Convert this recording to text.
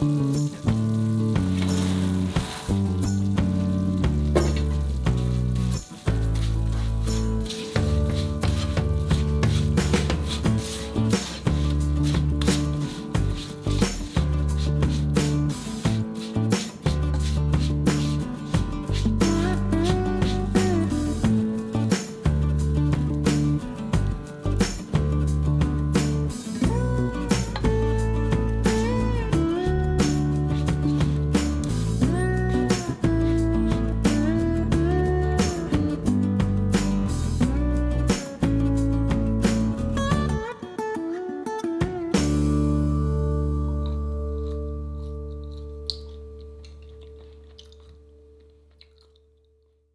Mm-hmm.